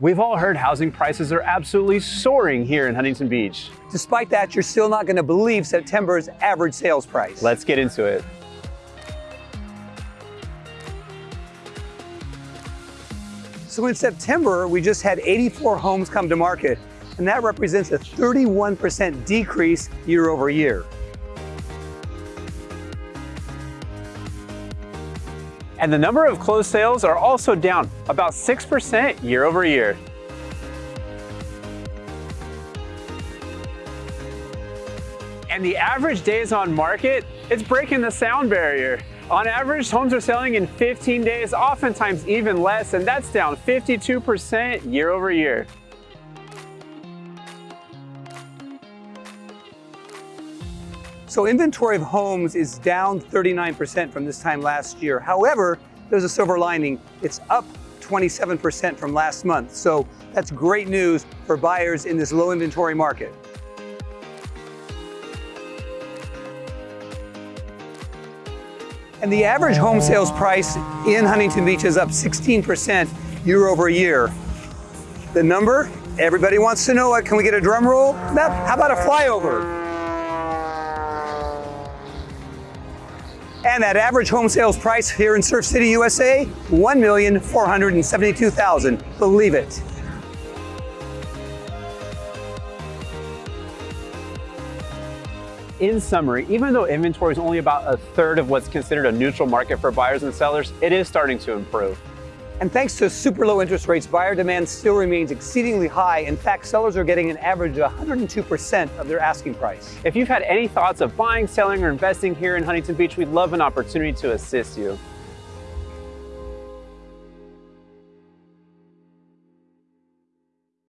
We've all heard housing prices are absolutely soaring here in Huntington Beach. Despite that, you're still not going to believe September's average sales price. Let's get into it. So in September, we just had 84 homes come to market, and that represents a 31% decrease year over year. And the number of closed sales are also down about 6% year over year. And the average days on market, it's breaking the sound barrier. On average, homes are selling in 15 days, oftentimes even less, and that's down 52% year over year. So inventory of homes is down 39% from this time last year. However, there's a silver lining. It's up 27% from last month. So that's great news for buyers in this low inventory market. And the average home sales price in Huntington Beach is up 16% year over year. The number, everybody wants to know. Can we get a drum roll? How about a flyover? And that average home sales price here in Surf City, USA, 1,472,000. Believe it. In summary, even though inventory is only about a third of what's considered a neutral market for buyers and sellers, it is starting to improve. And thanks to super low interest rates, buyer demand still remains exceedingly high. In fact, sellers are getting an average of 102% of their asking price. If you've had any thoughts of buying, selling, or investing here in Huntington Beach, we'd love an opportunity to assist you.